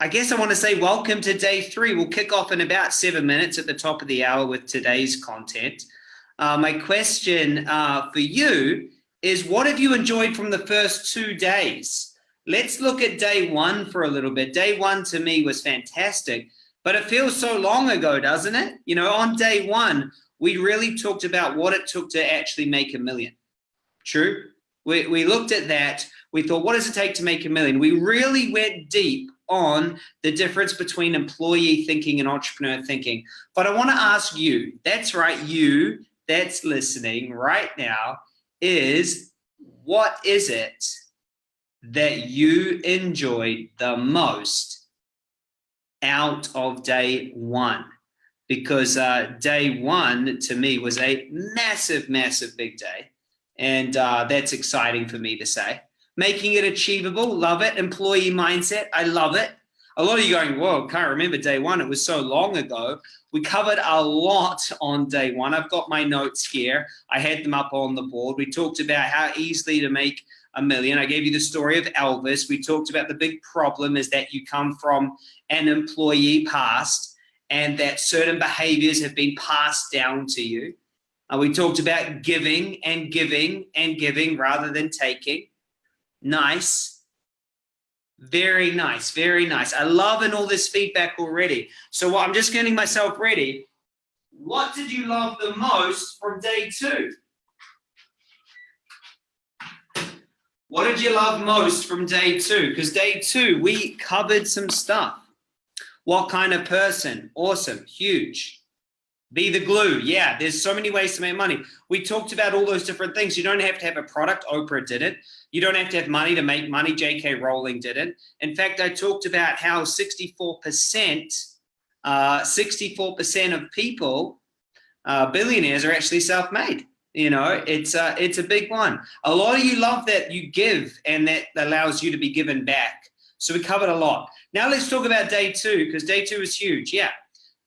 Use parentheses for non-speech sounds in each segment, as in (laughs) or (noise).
I guess I want to say welcome to day three. We'll kick off in about seven minutes at the top of the hour with today's content. Uh, my question uh, for you is what have you enjoyed from the first two days? Let's look at day one for a little bit. Day one to me was fantastic, but it feels so long ago, doesn't it? You know, on day one, we really talked about what it took to actually make a million. True? We, we looked at that. We thought, what does it take to make a million? We really went deep on the difference between employee thinking and entrepreneur thinking. But I want to ask you, that's right, you that's listening right now, is what is it that you enjoyed the most out of day one? Because uh, day one to me was a massive, massive big day. And uh, that's exciting for me to say. Making it achievable, love it. Employee mindset, I love it. A lot of you going, whoa, can't remember day one. It was so long ago. We covered a lot on day one. I've got my notes here. I had them up on the board. We talked about how easily to make a million. I gave you the story of Elvis. We talked about the big problem is that you come from an employee past and that certain behaviors have been passed down to you. Uh, we talked about giving and giving and giving rather than taking. Nice. Very nice. Very nice. I love and all this feedback already. So I'm just getting myself ready. What did you love the most from day two? What did you love most from day two? Because day two, we covered some stuff. What kind of person? Awesome. Huge. Be the glue. Yeah, there's so many ways to make money. We talked about all those different things. You don't have to have a product. Oprah did it. You don't have to have money to make money. J.K. Rowling did it. In fact, I talked about how 64%, uh, 64% of people, uh, billionaires, are actually self-made. You know, it's uh, it's a big one. A lot of you love that you give and that allows you to be given back. So we covered a lot. Now let's talk about day two because day two is huge. Yeah.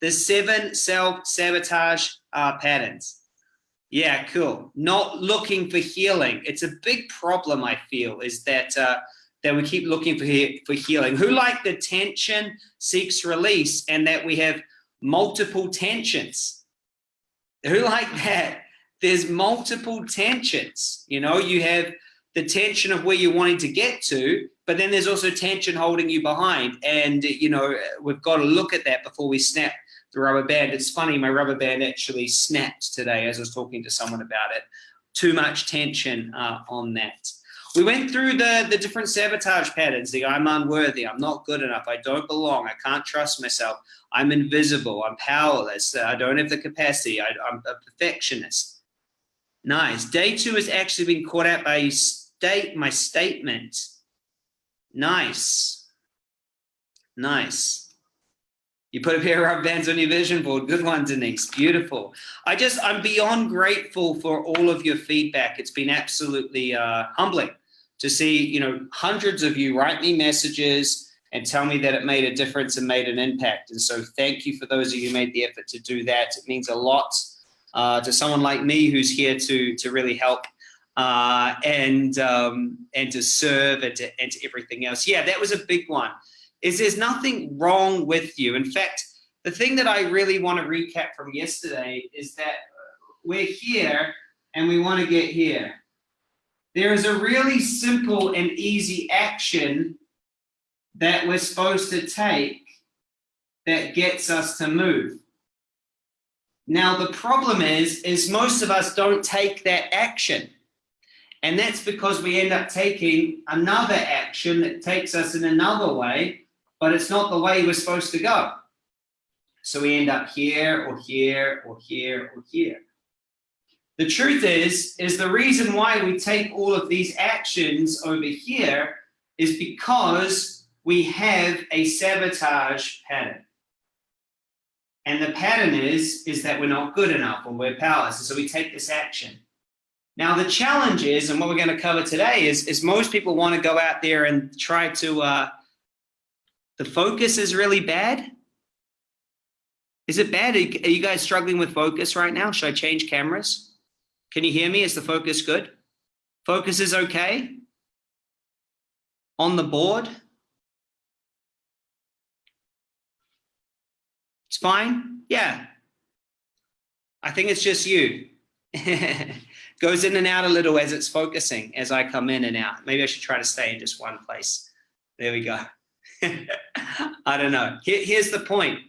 The seven self-sabotage uh, patterns. Yeah, cool. Not looking for healing. It's a big problem, I feel, is that uh, that we keep looking for, he for healing. Who like the tension seeks release and that we have multiple tensions? Who like that? There's multiple tensions. You know, you have the tension of where you're wanting to get to, but then there's also tension holding you behind. And, you know, we've got to look at that before we snap the rubber band. It's funny, my rubber band actually snapped today as I was talking to someone about it. Too much tension uh, on that. We went through the, the different sabotage patterns, the I'm unworthy, I'm not good enough, I don't belong, I can't trust myself, I'm invisible, I'm powerless, I don't have the capacity, I, I'm a perfectionist. Nice. Day two has actually been caught out by state my statement. Nice. Nice. You put a pair of rubber bands on your vision board. Good one, Denise. Beautiful. I just, I'm beyond grateful for all of your feedback. It's been absolutely uh, humbling to see, you know, hundreds of you write me messages and tell me that it made a difference and made an impact. And so thank you for those of you who made the effort to do that. It means a lot uh, to someone like me who's here to, to really help uh, and, um, and to serve and to, and to everything else. Yeah, that was a big one is there's nothing wrong with you. In fact, the thing that I really want to recap from yesterday is that we're here and we want to get here. There is a really simple and easy action that we're supposed to take that gets us to move. Now, the problem is, is most of us don't take that action. And that's because we end up taking another action that takes us in another way but it's not the way we're supposed to go. So we end up here or here or here or here. The truth is, is the reason why we take all of these actions over here is because we have a sabotage pattern. And the pattern is, is that we're not good enough or we're powerless. And so we take this action. Now the challenge is, and what we're going to cover today is, is most people want to go out there and try to uh, the focus is really bad? Is it bad? Are you guys struggling with focus right now? Should I change cameras? Can you hear me? Is the focus good? Focus is okay? On the board? It's fine. Yeah. I think it's just you. (laughs) Goes in and out a little as it's focusing, as I come in and out. Maybe I should try to stay in just one place. There we go. (laughs) I don't know. Here, here's the point.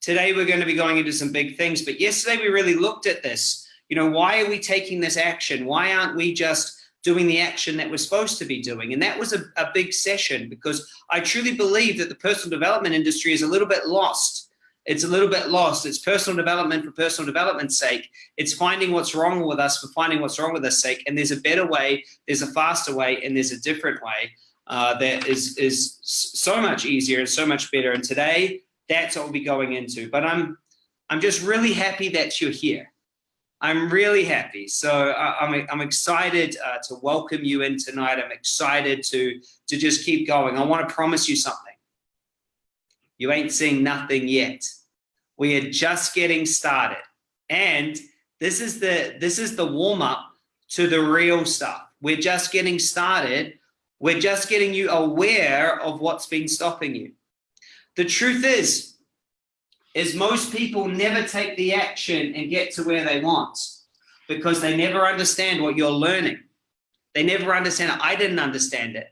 Today we're going to be going into some big things, but yesterday we really looked at this. You know, why are we taking this action? Why aren't we just doing the action that we're supposed to be doing? And that was a, a big session because I truly believe that the personal development industry is a little bit lost. It's a little bit lost. It's personal development for personal development's sake. It's finding what's wrong with us for finding what's wrong with us sake. And there's a better way, there's a faster way, and there's a different way uh, that is, is so much easier and so much better. And today, that's what we'll be going into. But I'm, I'm just really happy that you're here. I'm really happy. So uh, I'm, I'm excited uh, to welcome you in tonight. I'm excited to, to just keep going. I want to promise you something. You ain't seeing nothing yet. We are just getting started. And this is the, this is the warm up to the real stuff. We're just getting started. We're just getting you aware of what's been stopping you. The truth is, is most people never take the action and get to where they want because they never understand what you're learning. They never understand it. I didn't understand it.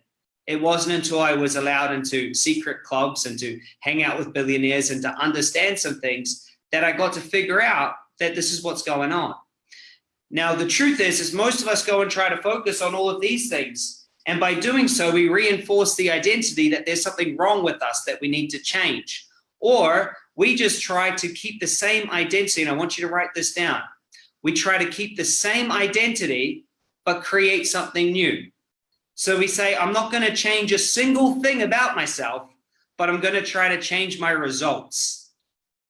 It wasn't until I was allowed into secret clubs and to hang out with billionaires and to understand some things that I got to figure out that this is what's going on. Now, the truth is, is most of us go and try to focus on all of these things and by doing so, we reinforce the identity that there's something wrong with us that we need to change. Or we just try to keep the same identity, and I want you to write this down. We try to keep the same identity, but create something new. So we say, I'm not going to change a single thing about myself, but I'm going to try to change my results.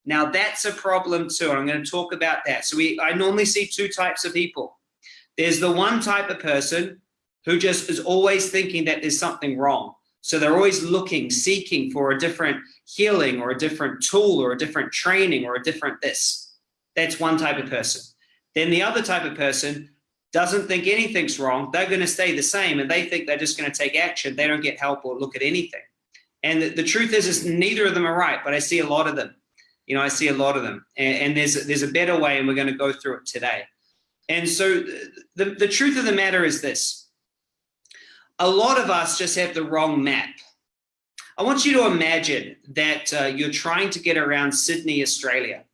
Now that's a problem too. And I'm going to talk about that. So we, I normally see two types of people. There's the one type of person who just is always thinking that there's something wrong. So they're always looking, seeking for a different healing or a different tool or a different training or a different this. That's one type of person. Then the other type of person doesn't think anything's wrong. They're going to stay the same and they think they're just going to take action. They don't get help or look at anything. And the, the truth is, is neither of them are right, but I see a lot of them. You know, I see a lot of them. And, and there's, there's a better way and we're going to go through it today. And so the, the truth of the matter is this a lot of us just have the wrong map. I want you to imagine that uh, you're trying to get around Sydney, Australia.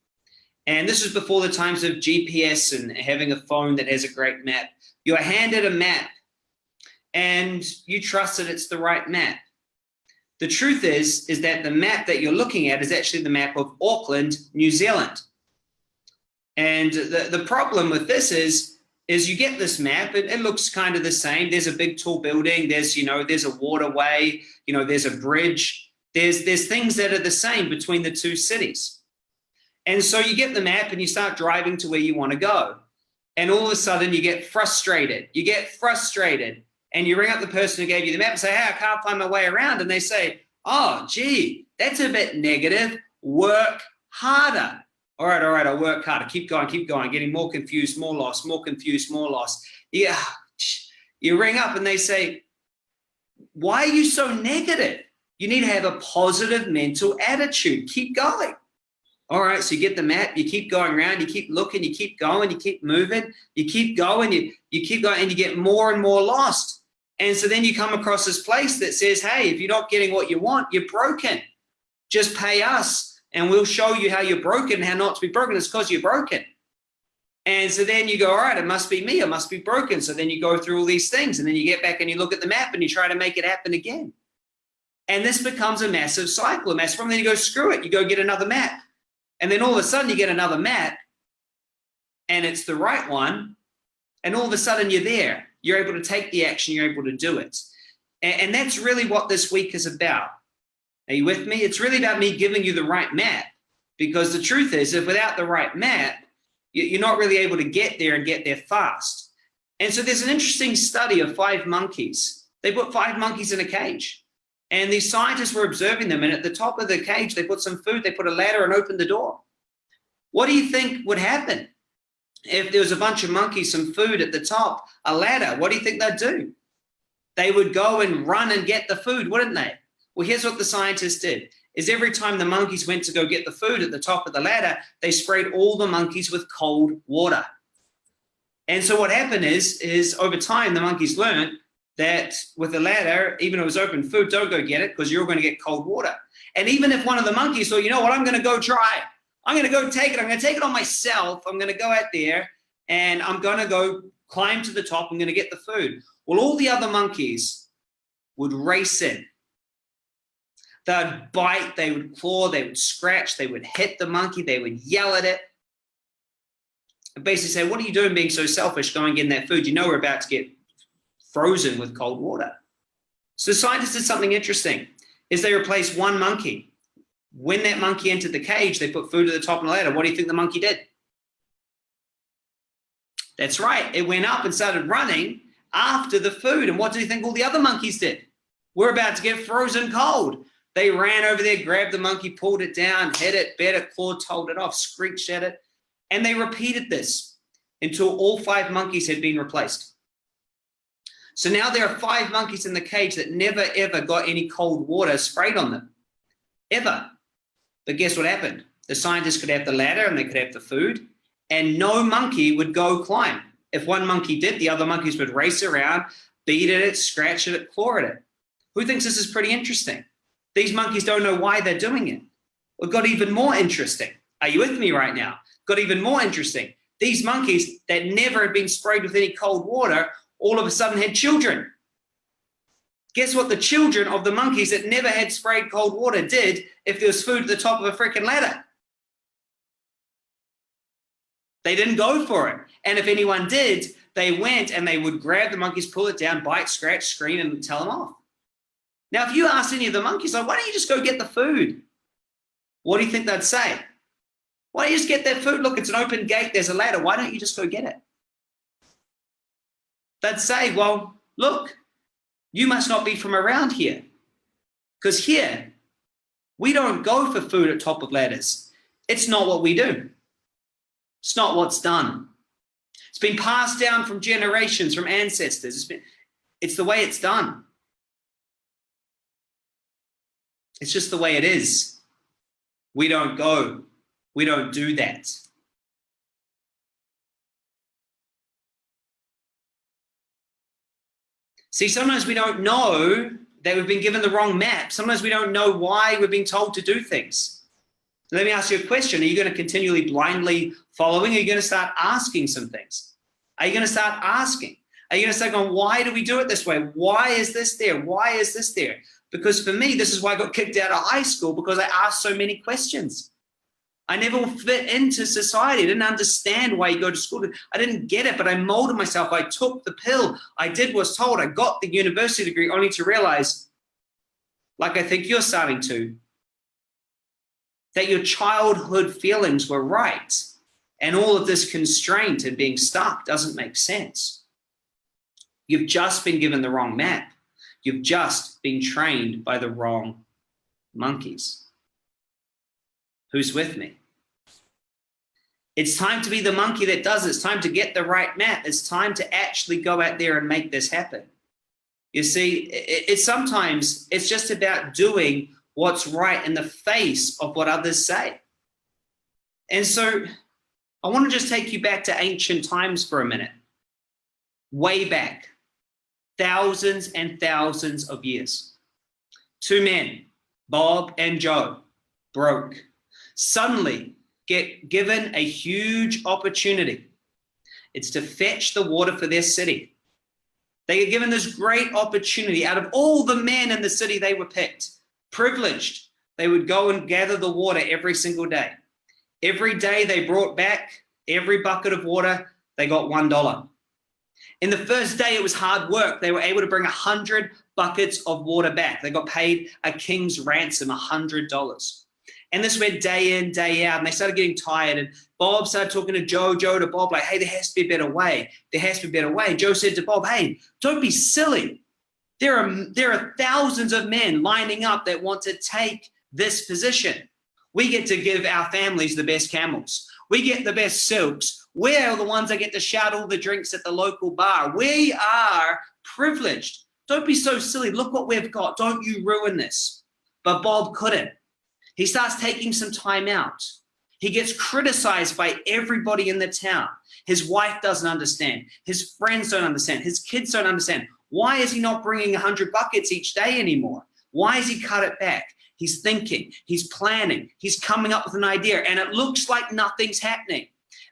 And this was before the times of GPS and having a phone that has a great map. You're handed a map and you trust that it's the right map. The truth is, is that the map that you're looking at is actually the map of Auckland, New Zealand. And the, the problem with this is is you get this map, it, it, looks kind of the same. There's a big tall building, there's, you know, there's a waterway, you know, there's a bridge. There's, there's things that are the same between the two cities. And so you get the map and you start driving to where you want to go. And all of a sudden you get frustrated. You get frustrated and you ring up the person who gave you the map and say, hey, I can't find my way around. And they say, oh, gee, that's a bit negative. Work harder all right, all right, I'll work harder. Keep going, keep going, getting more confused, more lost, more confused, more lost. Yeah, you ring up and they say, why are you so negative? You need to have a positive mental attitude. Keep going. All right, so you get the map, you keep going around, you keep looking, you keep going, you keep moving, you keep going, you, you keep going, and you get more and more lost. And so then you come across this place that says, hey, if you're not getting what you want, you're broken. Just pay us and we'll show you how you're broken, how not to be broken. It's because you're broken. And so then you go, all right, it must be me, it must be broken. So then you go through all these things and then you get back and you look at the map and you try to make it happen again. And this becomes a massive cycle, a massive problem. Then you go, screw it, you go get another map. And then all of a sudden you get another map and it's the right one. And all of a sudden you're there. You're able to take the action, you're able to do it. And, and that's really what this week is about. Are you with me? It's really about me giving you the right map because the truth is if without the right map, you're not really able to get there and get there fast. And so there's an interesting study of five monkeys. They put five monkeys in a cage and these scientists were observing them. And at the top of the cage, they put some food, they put a ladder and opened the door. What do you think would happen? If there was a bunch of monkeys, some food at the top, a ladder, what do you think they'd do? They would go and run and get the food, wouldn't they? Well, here's what the scientists did. is every time the monkeys went to go get the food at the top of the ladder, they sprayed all the monkeys with cold water. And so what happened is, is over time, the monkeys learned that with the ladder, even if it was open food, don't go get it because you're going to get cold water. And even if one of the monkeys thought, you know what, I'm going to go try. I'm going to go take it. I'm going to take it on myself. I'm going to go out there and I'm going to go climb to the top. I'm going to get the food. Well, all the other monkeys would race in. They'd bite, they would claw, they would scratch, they would hit the monkey, they would yell at it. And basically say, what are you doing being so selfish going getting that food? You know we're about to get frozen with cold water. So scientists did something interesting, is they replaced one monkey. When that monkey entered the cage, they put food at the top of the ladder. What do you think the monkey did? That's right. It went up and started running after the food. And what do you think all the other monkeys did? We're about to get frozen cold. They ran over there, grabbed the monkey, pulled it down, hit it, bit it, clawed, told it off, screeched at it. And they repeated this until all five monkeys had been replaced. So now there are five monkeys in the cage that never ever got any cold water sprayed on them, ever. But guess what happened? The scientists could have the ladder and they could have the food and no monkey would go climb. If one monkey did, the other monkeys would race around, beat at it, scratch at it, claw at it. Who thinks this is pretty interesting? These monkeys don't know why they're doing it. It got even more interesting. Are you with me right now? Got even more interesting. These monkeys that never had been sprayed with any cold water all of a sudden had children. Guess what the children of the monkeys that never had sprayed cold water did if there was food at the top of a freaking ladder? They didn't go for it. And if anyone did, they went and they would grab the monkeys, pull it down, bite, scratch, scream, and tell them off. Now, if you ask any of the monkeys, like, why don't you just go get the food? What do you think they'd say? Why don't you just get that food? Look, it's an open gate. There's a ladder. Why don't you just go get it? they'd say, well, look, you must not be from around here. Because here, we don't go for food at top of ladders. It's not what we do. It's not what's done. It's been passed down from generations, from ancestors. It's, been, it's the way it's done. It's just the way it is. We don't go. We don't do that. See, sometimes we don't know that we've been given the wrong map. Sometimes we don't know why we're being told to do things. Let me ask you a question. Are you going to continually blindly following? Are you going to start asking some things? Are you going to start asking? Are you going to start going, why do we do it this way? Why is this there? Why is this there? Because for me, this is why I got kicked out of high school because I asked so many questions. I never fit into society. I didn't understand why you go to school. I didn't get it, but I molded myself. I took the pill. I did what was told. I got the university degree only to realize, like I think you're starting to, that your childhood feelings were right. And all of this constraint and being stuck doesn't make sense. You've just been given the wrong map. You've just been trained by the wrong monkeys. Who's with me? It's time to be the monkey that does it. It's time to get the right map. It's time to actually go out there and make this happen. You see, it's it sometimes it's just about doing what's right in the face of what others say. And so I want to just take you back to ancient times for a minute. Way back, thousands and thousands of years. Two men, Bob and Joe, broke. Suddenly, get given a huge opportunity. It's to fetch the water for their city. They get given this great opportunity. Out of all the men in the city, they were picked, privileged. They would go and gather the water every single day. Every day they brought back every bucket of water, they got $1. In the first day, it was hard work. They were able to bring 100 buckets of water back. They got paid a king's ransom, $100. And this went day in, day out, and they started getting tired. And Bob started talking to Joe, Joe to Bob, like, hey, there has to be a better way. There has to be a better way. Joe said to Bob, hey, don't be silly. There are, there are thousands of men lining up that want to take this position. We get to give our families the best camels. We get the best silks. We're the ones that get to shout all the drinks at the local bar. We are privileged. Don't be so silly. Look what we've got. Don't you ruin this. But Bob couldn't. He starts taking some time out. He gets criticized by everybody in the town. His wife doesn't understand. His friends don't understand. His kids don't understand. Why is he not bringing 100 buckets each day anymore? Why has he cut it back? He's thinking, he's planning, he's coming up with an idea, and it looks like nothing's happening.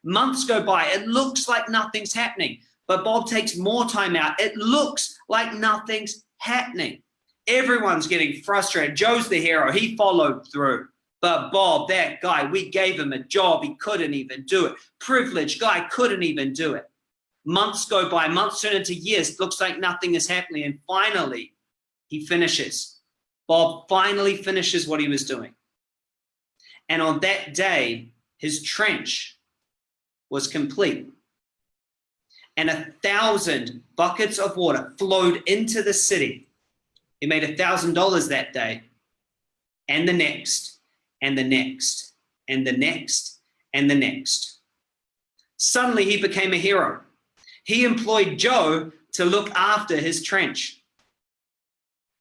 Months go by, it looks like nothing's happening, but Bob takes more time out. It looks like nothing's happening. Everyone's getting frustrated. Joe's the hero, he followed through. But Bob, that guy, we gave him a job, he couldn't even do it. Privileged guy couldn't even do it. Months go by, months turn into years, looks like nothing is happening, and finally, he finishes Bob finally finishes what he was doing. And on that day, his trench was complete. And a thousand buckets of water flowed into the city. He made a thousand dollars that day, and the next, and the next, and the next, and the next. Suddenly he became a hero. He employed Joe to look after his trench.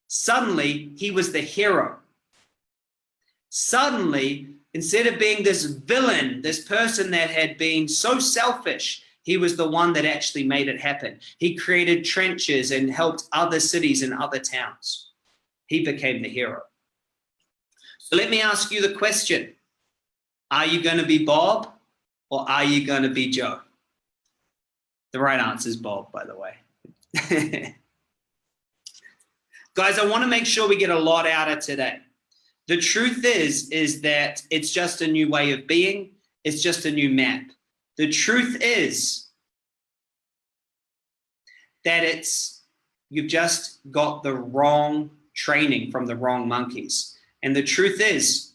Suddenly, he was the hero. Suddenly, instead of being this villain, this person that had been so selfish, he was the one that actually made it happen. He created trenches and helped other cities and other towns. He became the hero. So let me ask you the question. Are you going to be Bob or are you going to be Joe? The right answer is Bob, by the way. (laughs) Guys, I want to make sure we get a lot out of today. The truth is, is that it's just a new way of being. It's just a new map. The truth is that it's, you've just got the wrong training from the wrong monkeys. And the truth is,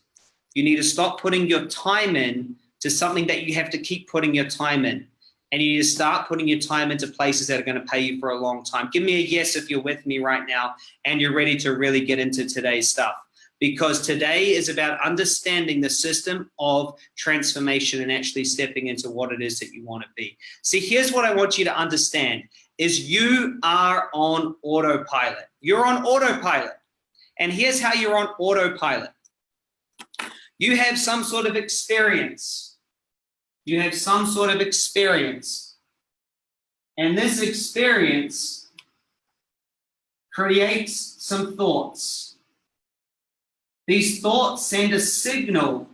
you need to stop putting your time in to something that you have to keep putting your time in and you need to start putting your time into places that are going to pay you for a long time. Give me a yes if you're with me right now and you're ready to really get into today's stuff. Because today is about understanding the system of transformation and actually stepping into what it is that you want to be. See, here's what I want you to understand is you are on autopilot. You're on autopilot. And here's how you're on autopilot. You have some sort of experience you have some sort of experience. And this experience creates some thoughts. These thoughts send a signal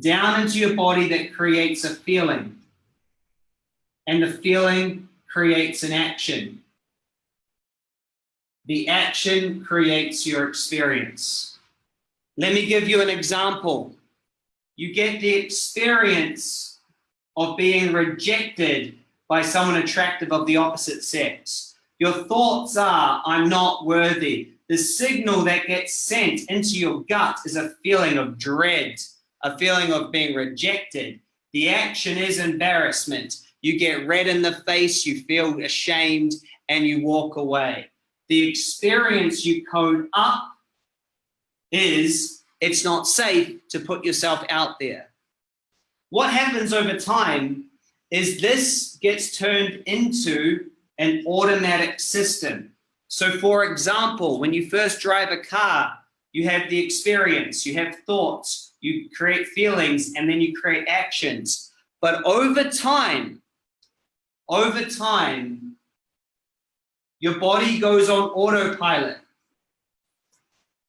down into your body that creates a feeling. And the feeling creates an action. The action creates your experience. Let me give you an example you get the experience of being rejected by someone attractive of the opposite sex. Your thoughts are, I'm not worthy. The signal that gets sent into your gut is a feeling of dread, a feeling of being rejected. The action is embarrassment. You get red in the face, you feel ashamed, and you walk away. The experience you code up is it's not safe to put yourself out there. What happens over time is this gets turned into an automatic system. So for example, when you first drive a car, you have the experience, you have thoughts, you create feelings, and then you create actions. But over time, over time, your body goes on autopilot.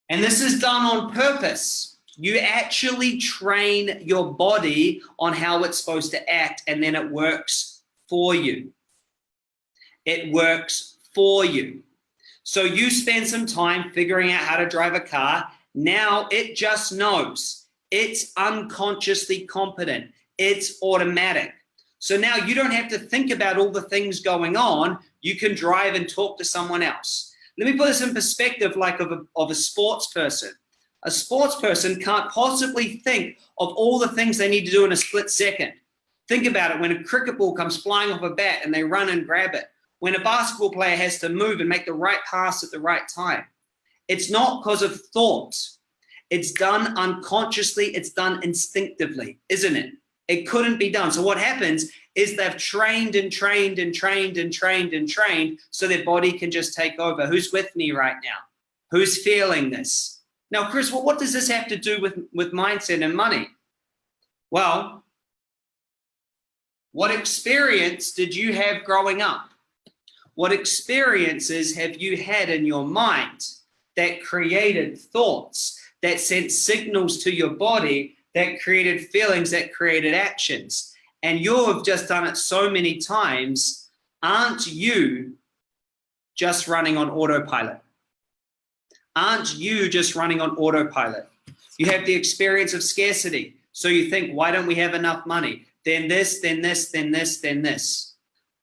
And this is done on purpose. You actually train your body on how it's supposed to act and then it works for you. It works for you. So you spend some time figuring out how to drive a car. Now it just knows. It's unconsciously competent. It's automatic. So now you don't have to think about all the things going on. You can drive and talk to someone else. Let me put this in perspective like of a, of a sports person. A sports person can't possibly think of all the things they need to do in a split second. Think about it when a cricket ball comes flying off a bat and they run and grab it. When a basketball player has to move and make the right pass at the right time. It's not because of thought. It's done unconsciously, it's done instinctively, isn't it? It couldn't be done. So what happens is they've trained and trained and trained and trained and trained so their body can just take over. Who's with me right now? Who's feeling this? Now, Chris, well, what does this have to do with, with mindset and money? Well, what experience did you have growing up? What experiences have you had in your mind that created thoughts, that sent signals to your body, that created feelings, that created actions? And you have just done it so many times. Aren't you just running on autopilot? Aren't you just running on autopilot? You have the experience of scarcity. So you think, why don't we have enough money? Then this, then this, then this, then this.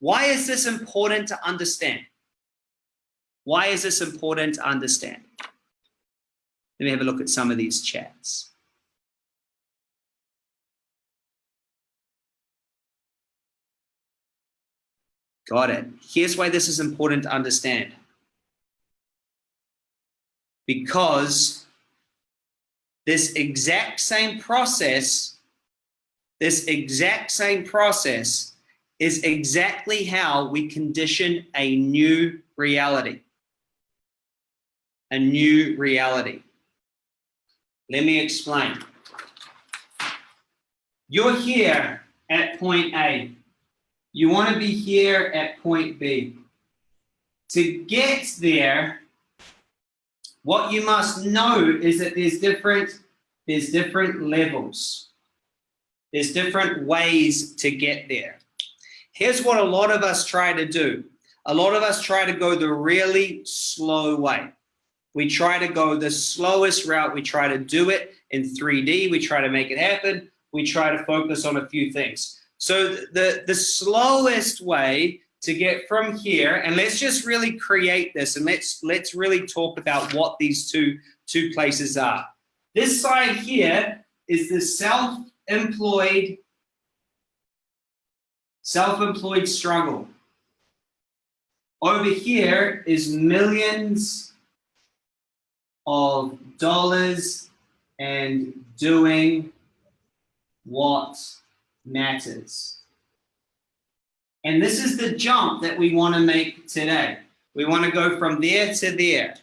Why is this important to understand? Why is this important to understand? Let me have a look at some of these chats. Got it. Here's why this is important to understand because this exact same process, this exact same process is exactly how we condition a new reality. A new reality. Let me explain. You're here at point A. You want to be here at point B. To get there, what you must know is that there's different, there's different levels. There's different ways to get there. Here's what a lot of us try to do. A lot of us try to go the really slow way. We try to go the slowest route. We try to do it in 3D. We try to make it happen. We try to focus on a few things. So the, the slowest way to get from here, and let's just really create this and let's let's really talk about what these two, two places are. This side here is the self-employed self-employed struggle. Over here is millions of dollars and doing what matters. And this is the jump that we want to make today. We want to go from there to there.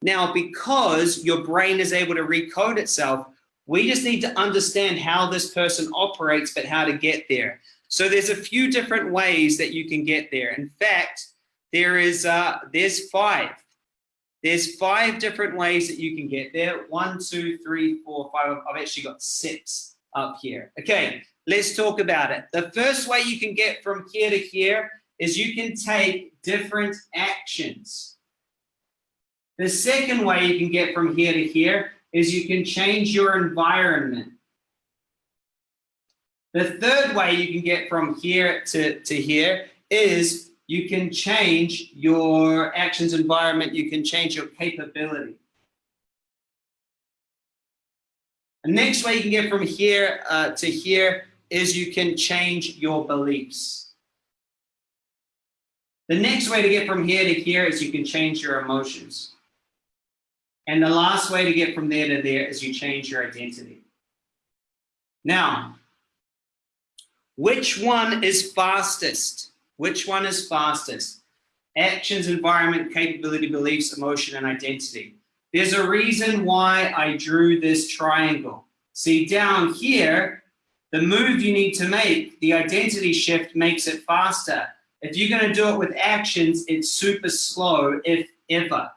Now, because your brain is able to recode itself, we just need to understand how this person operates, but how to get there. So there's a few different ways that you can get there. In fact, there is uh, there's five. There's five different ways that you can get there. One, two, three, four, five. I've actually got six up here. Okay, Let's talk about it. The first way you can get from here to here is you can take different actions. The second way you can get from here to here is you can change your environment. The third way you can get from here to, to here is you can change your actions environment, you can change your capability. The next way you can get from here uh, to here is you can change your beliefs. The next way to get from here to here is you can change your emotions. And the last way to get from there to there is you change your identity. Now, which one is fastest? Which one is fastest? Actions, environment, capability, beliefs, emotion, and identity. There's a reason why I drew this triangle. See down here, the move you need to make, the identity shift makes it faster. If you're going to do it with actions, it's super slow, if ever.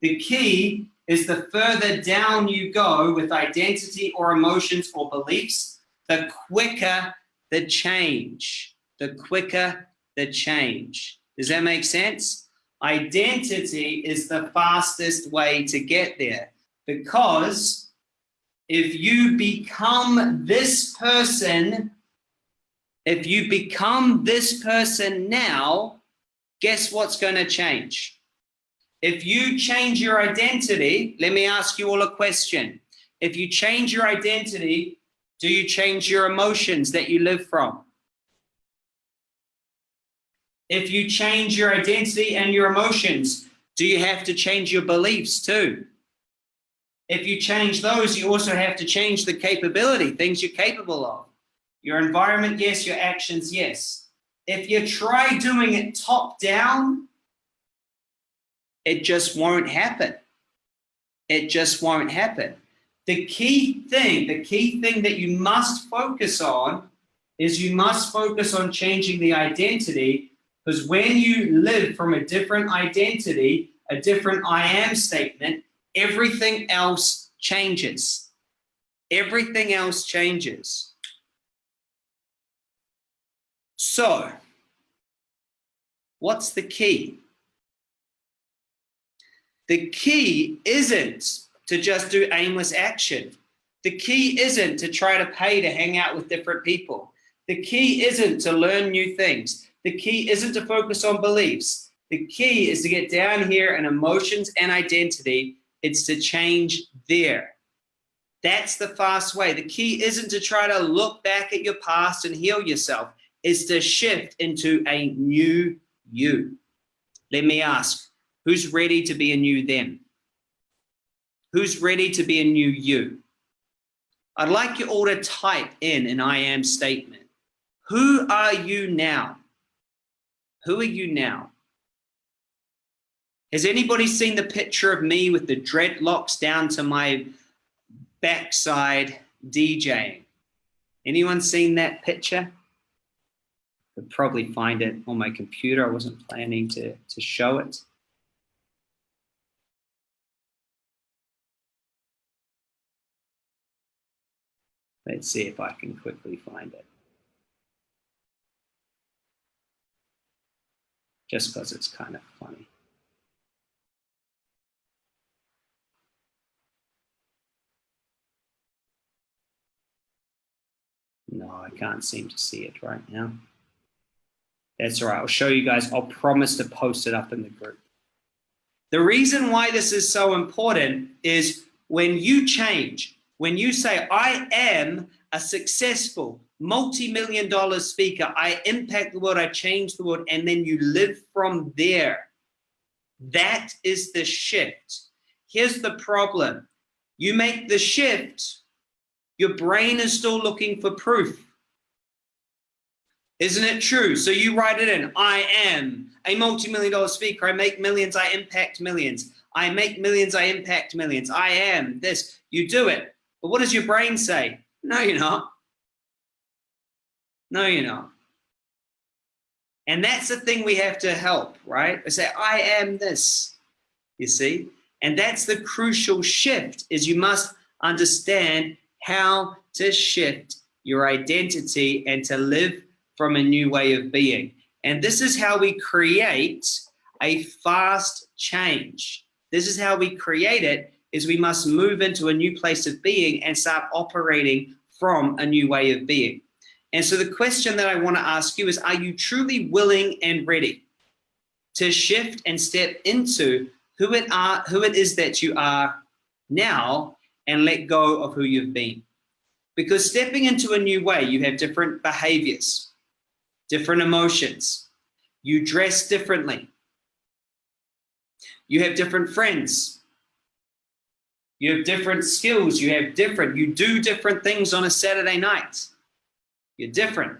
The key is the further down you go with identity or emotions or beliefs, the quicker the change, the quicker the change. Does that make sense? Identity is the fastest way to get there because if you become this person, if you become this person now, guess what's going to change? If you change your identity, let me ask you all a question. If you change your identity, do you change your emotions that you live from? If you change your identity and your emotions, do you have to change your beliefs too? If you change those, you also have to change the capability, things you're capable of. Your environment, yes. Your actions, yes. If you try doing it top down, it just won't happen. It just won't happen. The key thing, the key thing that you must focus on is you must focus on changing the identity because when you live from a different identity, a different I am statement, everything else changes. Everything else changes. So, what's the key? The key isn't to just do aimless action. The key isn't to try to pay to hang out with different people. The key isn't to learn new things. The key isn't to focus on beliefs. The key is to get down here in emotions and identity. It's to change there. That's the fast way. The key isn't to try to look back at your past and heal yourself. It's to shift into a new you. Let me ask, who's ready to be a new them? Who's ready to be a new you? I'd like you all to type in an I am statement. Who are you now? Who are you now? Has anybody seen the picture of me with the dreadlocks down to my backside DJing? Anyone seen that picture? Could probably find it on my computer. I wasn't planning to, to show it. Let's see if I can quickly find it. Just because it's kind of funny. No, I can't seem to see it right now. That's all right. I'll show you guys. I'll promise to post it up in the group. The reason why this is so important is when you change, when you say, I am a successful multi-million dollar speaker, I impact the world, I change the world, and then you live from there. That is the shift. Here's the problem. You make the shift, your brain is still looking for proof. Isn't it true? So you write it in, I am a multi-million dollar speaker. I make millions, I impact millions. I make millions, I impact millions. I am this. You do it. But what does your brain say? No, you're not. No, you're not. And that's the thing we have to help, right? I say, I am this, you see? And that's the crucial shift is you must understand how to shift your identity and to live from a new way of being. And this is how we create a fast change. This is how we create it is we must move into a new place of being and start operating from a new way of being. And so the question that I want to ask you is, are you truly willing and ready to shift and step into who it are, who it is that you are now and let go of who you've been? Because stepping into a new way, you have different behaviors, different emotions. You dress differently. You have different friends. You have different skills. You have different, you do different things on a Saturday night. You're different.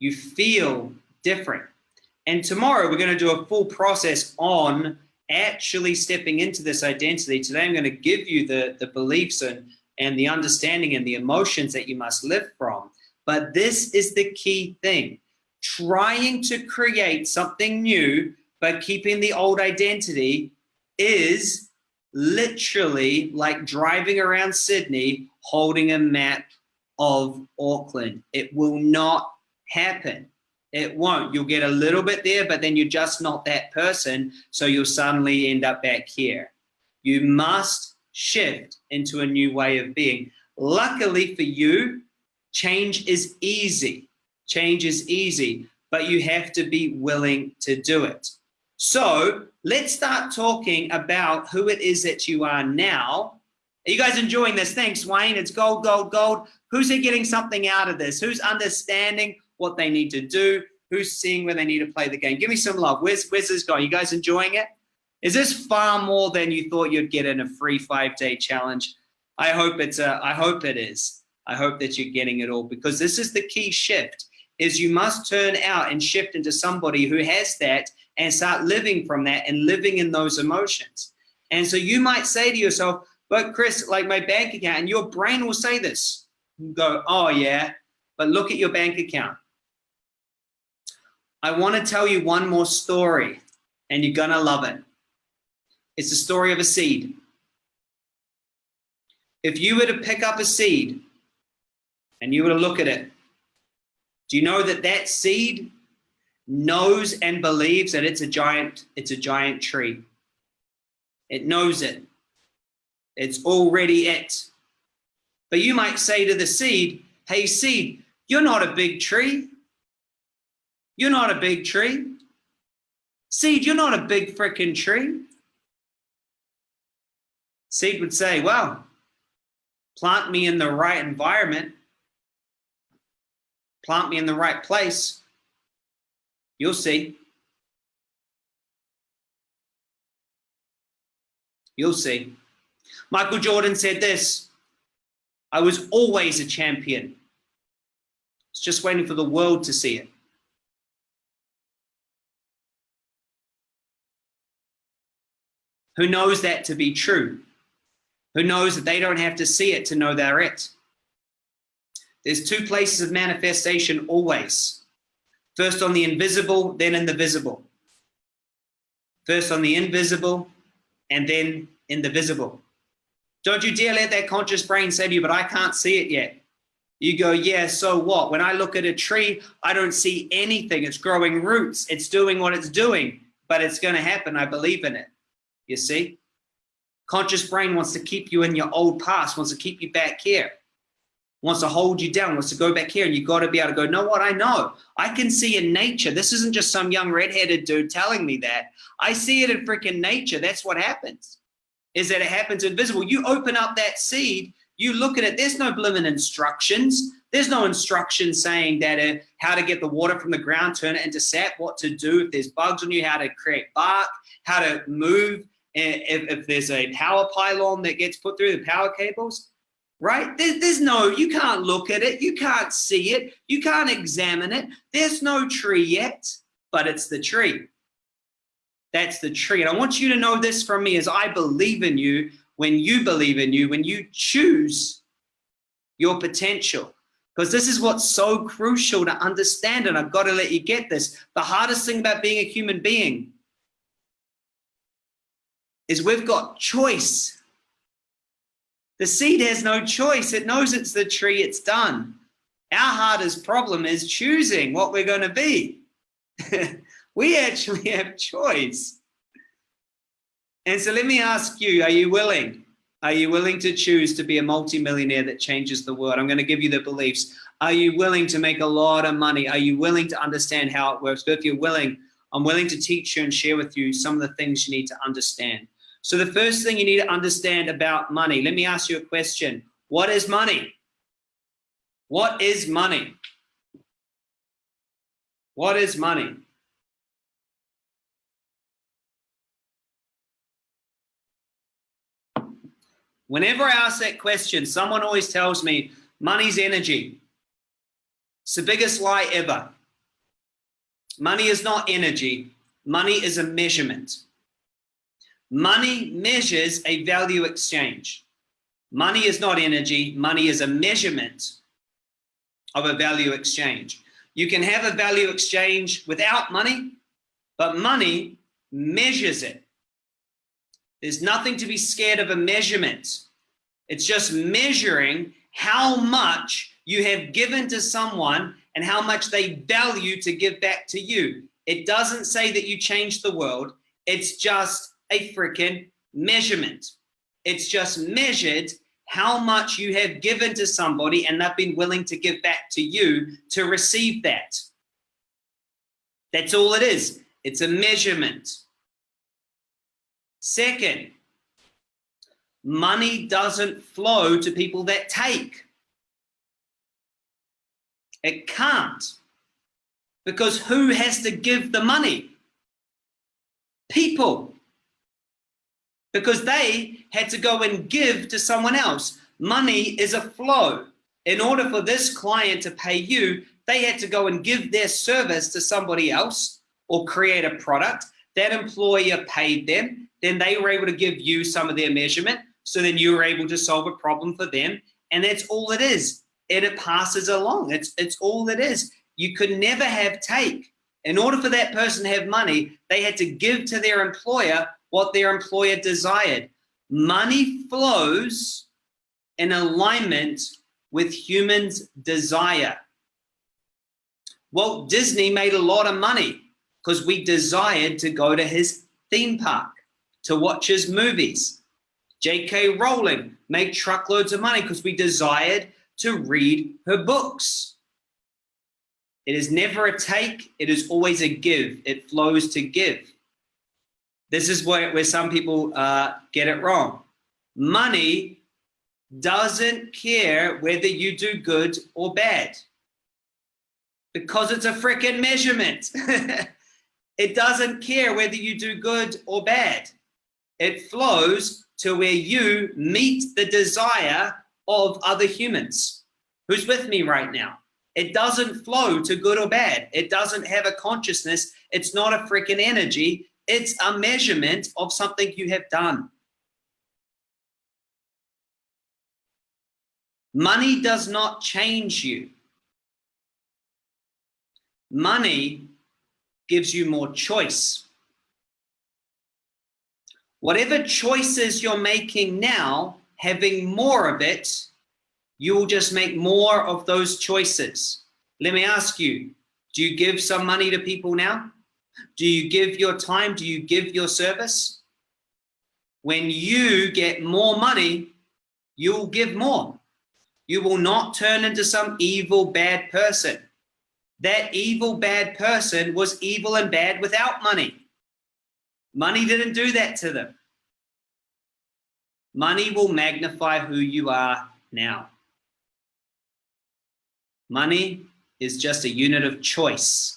You feel different. And tomorrow we're going to do a full process on actually stepping into this identity. Today I'm going to give you the, the beliefs and and the understanding and the emotions that you must live from. But this is the key thing. Trying to create something new, but keeping the old identity is literally like driving around Sydney holding a map of Auckland. It will not happen. It won't. You'll get a little bit there, but then you're just not that person. So you'll suddenly end up back here. You must shift into a new way of being. Luckily for you, change is easy. Change is easy, but you have to be willing to do it. So let's start talking about who it is that you are now. Are you guys enjoying this? Thanks, Wayne. It's gold, gold, gold. Who's getting something out of this? Who's understanding what they need to do? Who's seeing where they need to play the game? Give me some love. Where's, where's this going? You guys enjoying it? Is this far more than you thought you'd get in a free five-day challenge? I hope it's a, I hope it is. I hope that you're getting it all because this is the key shift is you must turn out and shift into somebody who has that and start living from that and living in those emotions. And so you might say to yourself, but Chris, like my bank account, and your brain will say this. Go, oh yeah, but look at your bank account. I want to tell you one more story, and you're to love it. It's the story of a seed. If you were to pick up a seed and you were to look at it, do you know that that seed knows and believes that it's a giant, it's a giant tree. It knows it. It's already it. But you might say to the seed, hey seed, you're not a big tree. You're not a big tree. Seed, you're not a big freaking tree. Seed would say, well, plant me in the right environment, plant me in the right place, You'll see. You'll see. Michael Jordan said this, I was always a champion. It's just waiting for the world to see it. Who knows that to be true? Who knows that they don't have to see it to know they're it? There's two places of manifestation always. First on the invisible, then in the visible. First on the invisible, and then in the visible. Don't you dare let that conscious brain say to you, but I can't see it yet. You go, yeah, so what? When I look at a tree, I don't see anything. It's growing roots. It's doing what it's doing, but it's going to happen. I believe in it. You see? Conscious brain wants to keep you in your old past, wants to keep you back here wants to hold you down, wants to go back here, and you've got to be able to go, know what, I know. I can see in nature. This isn't just some young redheaded dude telling me that. I see it in freaking nature. That's what happens, is that it happens invisible. You open up that seed, you look at it, there's no blooming instructions. There's no instruction saying that uh, how to get the water from the ground, turn it into sap, what to do if there's bugs on you, how to create bark, how to move, if, if there's a power pylon that gets put through the power cables right? There's, there's no, you can't look at it. You can't see it. You can't examine it. There's no tree yet, but it's the tree. That's the tree. And I want you to know this from me as I believe in you, when you believe in you, when you choose your potential. Because this is what's so crucial to understand, and I've got to let you get this. The hardest thing about being a human being is we've got choice. The seed has no choice. It knows it's the tree, it's done. Our hardest problem is choosing what we're going to be. (laughs) we actually have choice. And so let me ask you, are you willing? Are you willing to choose to be a multimillionaire that changes the world? I'm going to give you the beliefs. Are you willing to make a lot of money? Are you willing to understand how it works? But if you're willing, I'm willing to teach you and share with you some of the things you need to understand. So the first thing you need to understand about money, let me ask you a question. What is money? What is money? What is money? Whenever I ask that question, someone always tells me money's energy. It's the biggest lie ever. Money is not energy. Money is a measurement. Money measures a value exchange. Money is not energy. Money is a measurement of a value exchange. You can have a value exchange without money, but money measures it. There's nothing to be scared of a measurement. It's just measuring how much you have given to someone and how much they value to give back to you. It doesn't say that you change the world. It's just a freaking measurement. It's just measured how much you have given to somebody and they've been willing to give back to you to receive that. That's all it is. It's a measurement. Second, money doesn't flow to people that take. It can't. Because who has to give the money? People because they had to go and give to someone else. Money is a flow. In order for this client to pay you, they had to go and give their service to somebody else or create a product. That employer paid them. then they were able to give you some of their measurement. So then you were able to solve a problem for them. And that's all it is. And it passes along. It's, it's all it is. You could never have take. In order for that person to have money, they had to give to their employer what their employer desired. Money flows in alignment with humans' desire. Walt Disney made a lot of money because we desired to go to his theme park, to watch his movies. J.K. Rowling made truckloads of money because we desired to read her books. It is never a take, it is always a give. It flows to give. This is where, where some people uh, get it wrong. Money doesn't care whether you do good or bad because it's a freaking measurement. (laughs) it doesn't care whether you do good or bad. It flows to where you meet the desire of other humans. Who's with me right now? It doesn't flow to good or bad. It doesn't have a consciousness. It's not a freaking energy. It's a measurement of something you have done. Money does not change you. Money gives you more choice. Whatever choices you're making now, having more of it, you will just make more of those choices. Let me ask you, do you give some money to people now? Do you give your time? Do you give your service? When you get more money, you'll give more. You will not turn into some evil, bad person. That evil, bad person was evil and bad without money. Money didn't do that to them. Money will magnify who you are now. Money is just a unit of choice.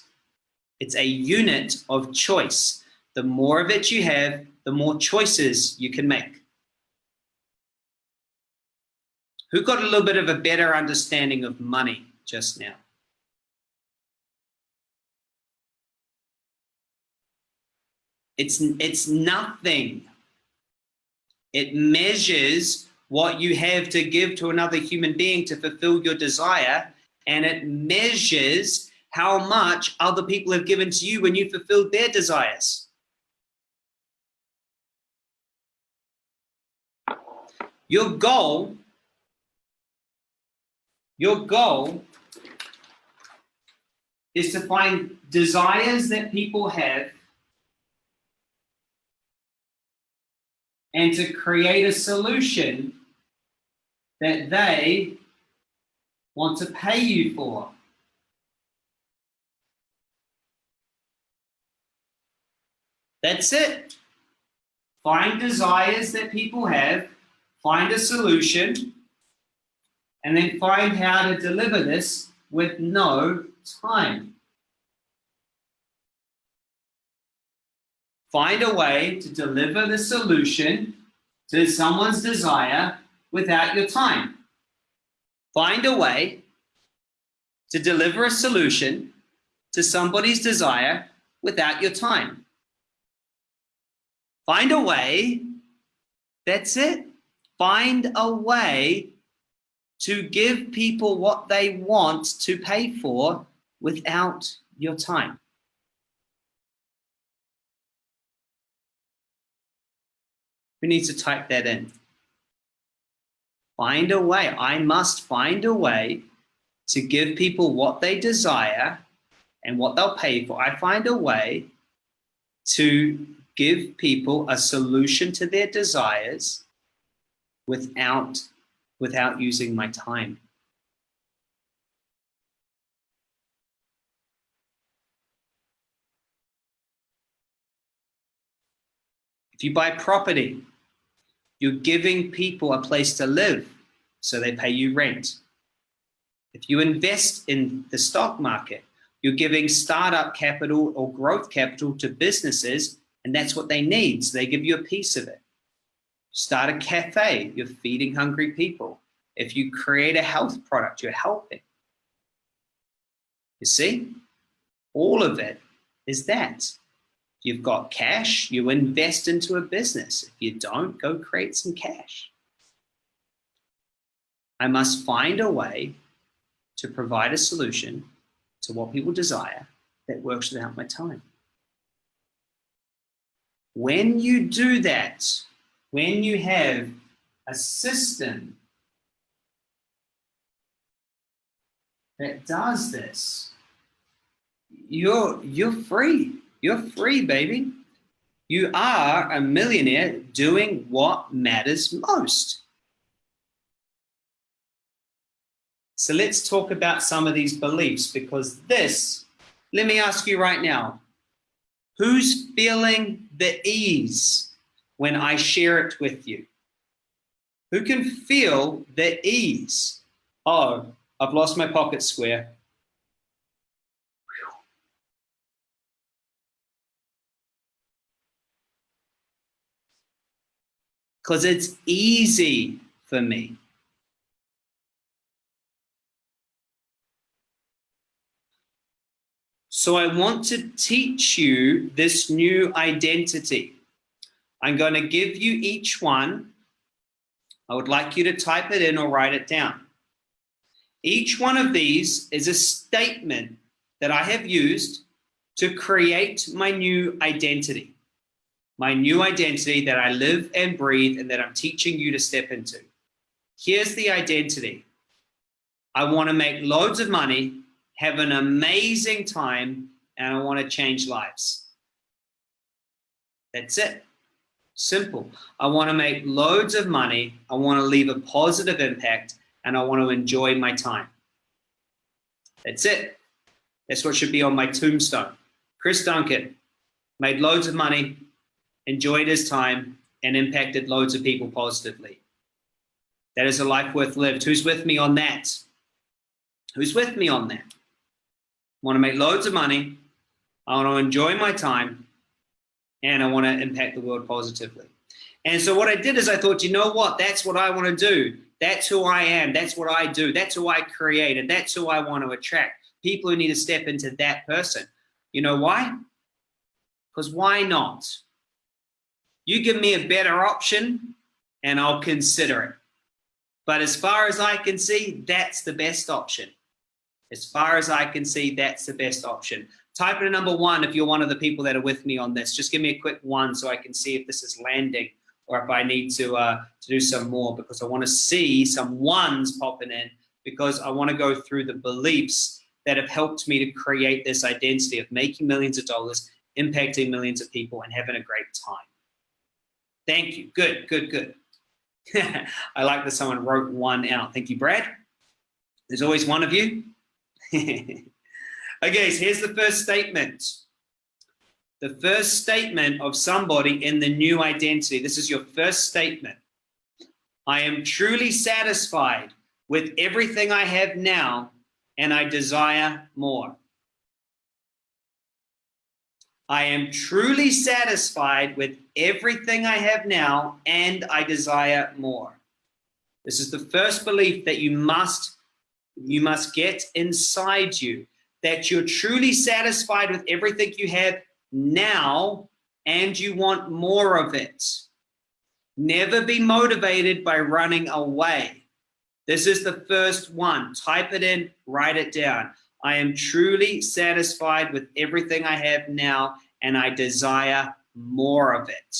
It's a unit of choice. The more of it you have, the more choices you can make. Who got a little bit of a better understanding of money just now? It's, it's nothing. It measures what you have to give to another human being to fulfill your desire and it measures how much other people have given to you when you fulfilled their desires. Your goal, your goal is to find desires that people have and to create a solution that they want to pay you for. That's it. Find desires that people have, find a solution, and then find how to deliver this with no time. Find a way to deliver the solution to someone's desire without your time. Find a way to deliver a solution to somebody's desire without your time. Find a way, that's it. Find a way to give people what they want to pay for without your time. Who needs to type that in? find a way. I must find a way to give people what they desire and what they'll pay for. I find a way to give people a solution to their desires without, without using my time. If you buy property, you're giving people a place to live, so they pay you rent. If you invest in the stock market, you're giving startup capital or growth capital to businesses, and that's what they need. So they give you a piece of it. Start a cafe, you're feeding hungry people. If you create a health product, you're helping. You see, all of it is that. you've got cash, you invest into a business. If you don't, go create some cash. I must find a way to provide a solution to what people desire that works without my time. When you do that, when you have a system that does this, you're, you're free. You're free, baby. You are a millionaire doing what matters most. So let's talk about some of these beliefs because this, let me ask you right now, who's feeling the ease when I share it with you? Who can feel the ease? Oh, I've lost my pocket square. Because it's easy for me. So I want to teach you this new identity. I'm going to give you each one. I would like you to type it in or write it down. Each one of these is a statement that I have used to create my new identity, my new identity that I live and breathe and that I'm teaching you to step into. Here's the identity. I want to make loads of money, have an amazing time, and I want to change lives. That's it. Simple. I want to make loads of money. I want to leave a positive impact and I want to enjoy my time. That's it. That's what should be on my tombstone. Chris Duncan made loads of money, enjoyed his time, and impacted loads of people positively. That is a life worth lived. Who's with me on that? Who's with me on that? I want to make loads of money. I want to enjoy my time and I want to impact the world positively. And so what I did is I thought, you know what? That's what I want to do. That's who I am. That's what I do. That's who I create. And that's who I want to attract. People who need to step into that person. You know why? Because why not? You give me a better option and I'll consider it. But as far as I can see, that's the best option. As far as I can see, that's the best option. Type in a number one if you're one of the people that are with me on this. Just give me a quick one so I can see if this is landing or if I need to, uh, to do some more because I want to see some ones popping in because I want to go through the beliefs that have helped me to create this identity of making millions of dollars, impacting millions of people and having a great time. Thank you. Good, good, good. (laughs) I like that someone wrote one out. Thank you, Brad. There's always one of you. (laughs) okay, so here's the first statement the first statement of somebody in the new identity. This is your first statement. I am truly satisfied with everything I have now and I desire more. I am truly satisfied with everything I have now and I desire more. This is the first belief that you must you must get inside you that you're truly satisfied with everything you have now and you want more of it. Never be motivated by running away. This is the first one. Type it in, write it down. I am truly satisfied with everything I have now and I desire more of it.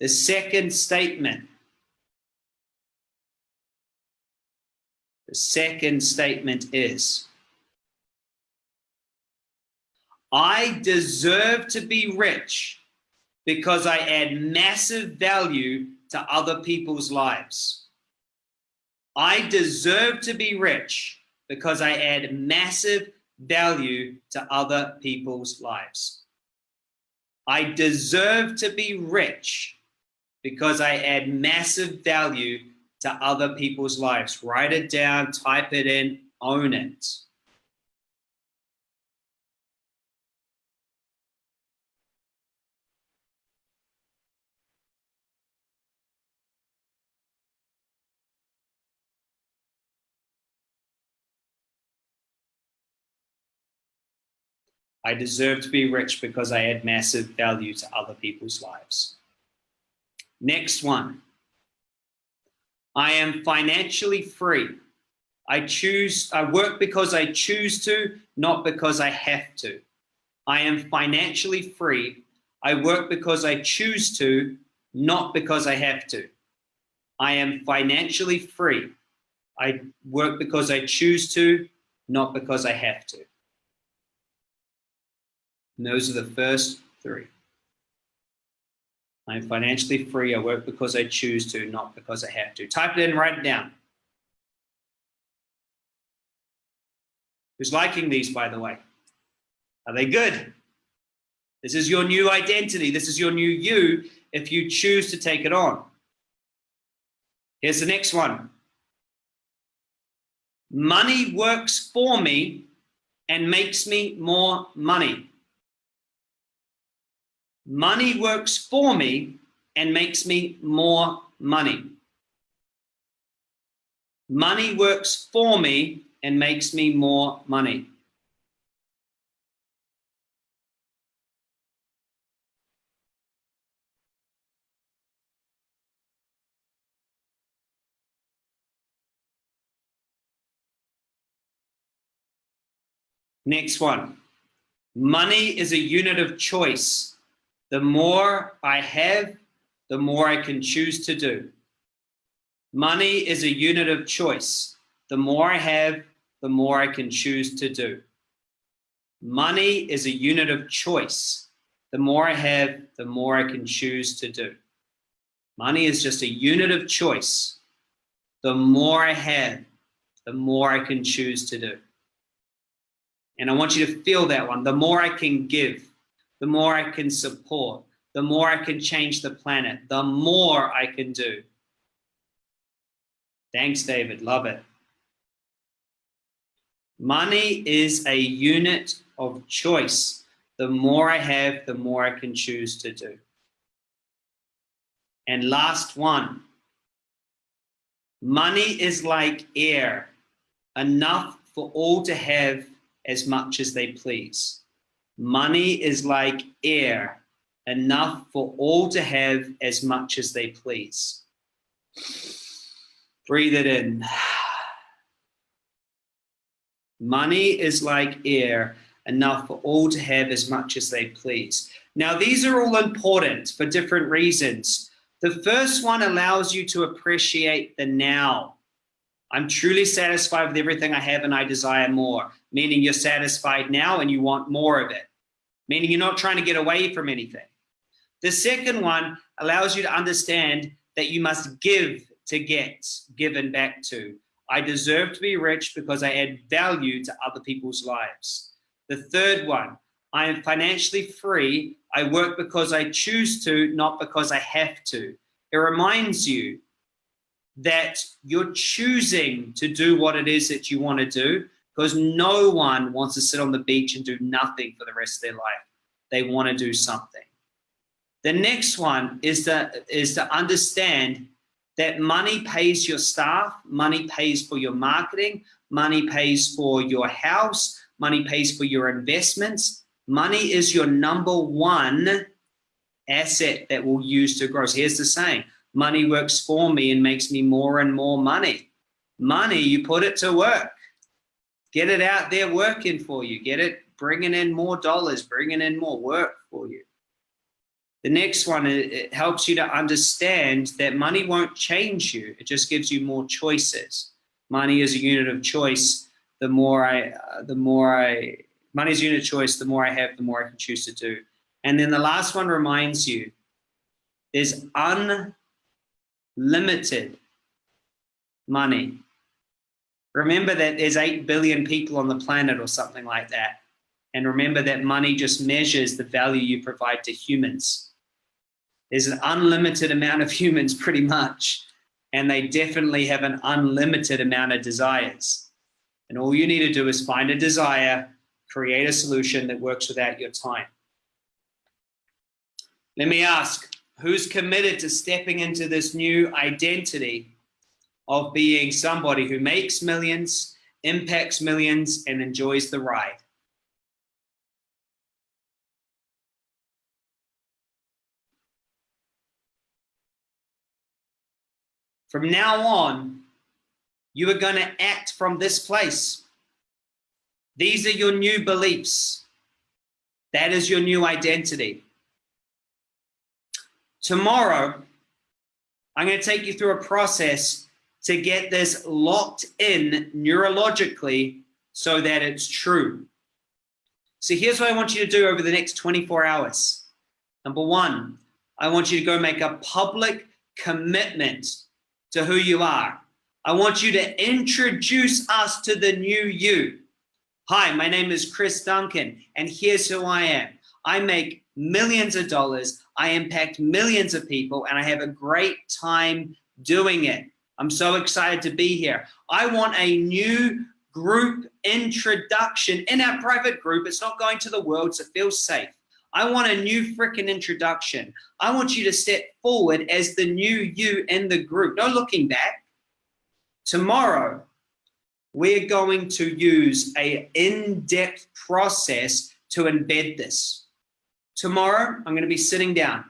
The second statement The second statement is, I deserve to be rich because I add massive value to other people's lives. I deserve to be rich because I add massive value to other people's lives. I deserve to be rich because I add massive value to other people's lives. Write it down, type it in, own it. I deserve to be rich because I add massive value to other people's lives. Next one. I am financially free. I choose, I work because I choose to, not because I have to. I am financially free. I work because I choose to, not because I have to. I am financially free. I work because I choose to, not because I have to. And those are the first three. I'm financially free. I work because I choose to, not because I have to. Type it in, write it down. Who's liking these, by the way? Are they good? This is your new identity. This is your new you if you choose to take it on. Here's the next one. Money works for me and makes me more money. Money works for me and makes me more money. Money works for me and makes me more money. Next one. Money is a unit of choice. The more I have, the more I can choose to do. Money is a unit of choice. The more I have, the more I can choose to do. Money is a unit of choice. The more I have, the more I can choose to do. Money is just a unit of choice. The more I have, the more I can choose to do. And I want you to feel that one. The more I can give, the more I can support, the more I can change the planet, the more I can do. Thanks, David. Love it. Money is a unit of choice. The more I have, the more I can choose to do. And last one. Money is like air, enough for all to have as much as they please. Money is like air, enough for all to have as much as they please. Breathe it in. Money is like air, enough for all to have as much as they please. Now, these are all important for different reasons. The first one allows you to appreciate the now. I'm truly satisfied with everything I have and I desire more, meaning you're satisfied now and you want more of it, meaning you're not trying to get away from anything. The second one allows you to understand that you must give to get given back to. I deserve to be rich because I add value to other people's lives. The third one, I am financially free. I work because I choose to, not because I have to. It reminds you that you're choosing to do what it is that you want to do because no one wants to sit on the beach and do nothing for the rest of their life. They want to do something. The next one is to, is to understand that money pays your staff, money pays for your marketing, money pays for your house, money pays for your investments. Money is your number one asset that we'll use to grow. So here's the saying, money works for me and makes me more and more money. Money, you put it to work. Get it out there working for you. Get it bringing in more dollars, bringing in more work for you. The next one, it helps you to understand that money won't change you. It just gives you more choices. Money is a unit of choice. The more I, uh, the more I, money is unit of choice. The more I have, the more I can choose to do. And then the last one reminds you, there's unlimited money. Remember that there's 8 billion people on the planet or something like that. And remember that money just measures the value you provide to humans. There's an unlimited amount of (laughs) humans pretty much, and they definitely have an unlimited amount of desires. And all you need to do is find a desire, create a solution that works without your time. Let me ask, who's committed to stepping into this new identity of being somebody who makes millions, impacts millions, and enjoys the ride. From now on, you are going to act from this place. These are your new beliefs. That is your new identity. Tomorrow, I'm going to take you through a process to get this locked in neurologically so that it's true. So here's what I want you to do over the next 24 hours. Number one, I want you to go make a public commitment to who you are. I want you to introduce us to the new you. Hi, my name is Chris Duncan, and here's who I am. I make millions of dollars, I impact millions of people, and I have a great time doing it. I'm so excited to be here. I want a new group introduction in our private group. It's not going to the world, so feel safe. I want a new freaking introduction. I want you to step forward as the new you in the group. No looking back. Tomorrow, we're going to use a in-depth process to embed this. Tomorrow, I'm going to be sitting down.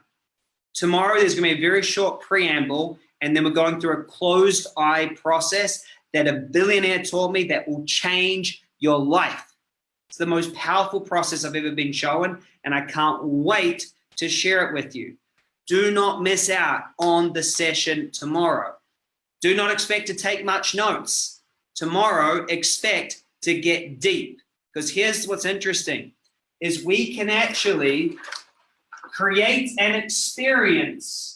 Tomorrow, there's going to be a very short preamble, and then we're going through a closed eye process that a billionaire taught me that will change your life. It's the most powerful process I've ever been shown, and I can't wait to share it with you. Do not miss out on the session tomorrow. Do not expect to take much notes. Tomorrow, expect to get deep. Because here's what's interesting, is we can actually create an experience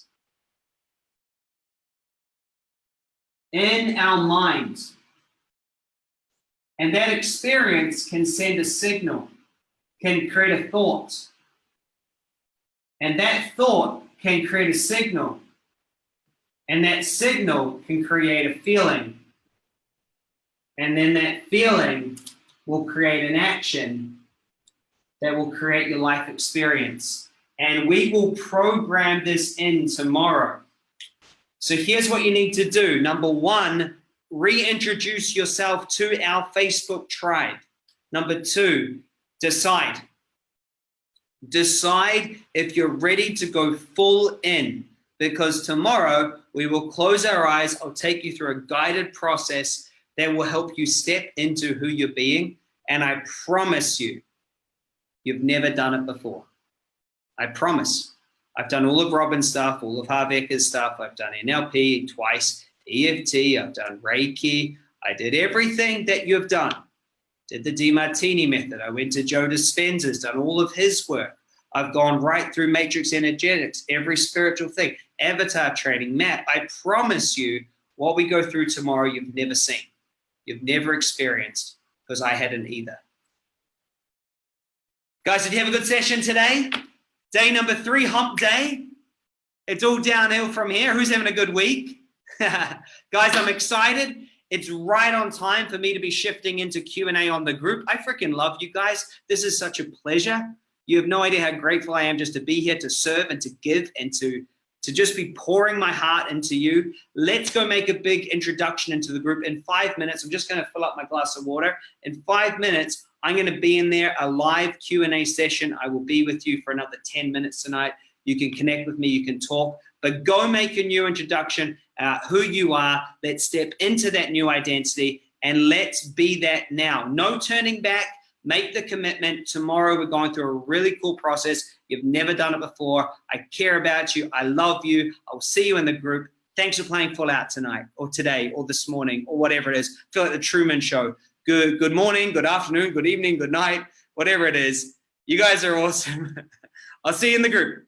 in our minds. And that experience can send a signal, can create a thought. And that thought can create a signal and that signal can create a feeling. And then that feeling will create an action that will create your life experience. And we will program this in tomorrow. So here's what you need to do. Number one, reintroduce yourself to our Facebook tribe. Number two, decide. Decide if you're ready to go full in because tomorrow we will close our eyes. I'll take you through a guided process that will help you step into who you're being. And I promise you, you've never done it before. I promise. I've done all of Robbins' stuff, all of Harv Eker's stuff. I've done NLP twice, EFT, I've done Reiki. I did everything that you've done. Did the Demartini method. I went to Joe Dispenza's, done all of his work. I've gone right through matrix energetics, every spiritual thing, avatar training, map. I promise you what we go through tomorrow, you've never seen. You've never experienced because I hadn't either. Guys, did you have a good session today? Day number three, hump day. It's all downhill from here. Who's having a good week? (laughs) Guys, I'm excited. It's right on time for me to be shifting into Q&A on the group. I freaking love you guys. This is such a pleasure. You have no idea how grateful I am just to be here to serve and to give and to to just be pouring my heart into you. Let's go make a big introduction into the group. In five minutes, I'm just going to fill up my glass of water. In five minutes, I'm going to be in there, a live Q&A session. I will be with you for another 10 minutes tonight. You can connect with me, you can talk, but go make your new introduction, uh, who you are. Let's step into that new identity and let's be that now. No turning back make the commitment. Tomorrow, we're going through a really cool process. You've never done it before. I care about you. I love you. I'll see you in the group. Thanks for playing Full Out tonight or today or this morning or whatever it is. Feel like the Truman Show. Good, good morning, good afternoon, good evening, good night, whatever it is. You guys are awesome. (laughs) I'll see you in the group.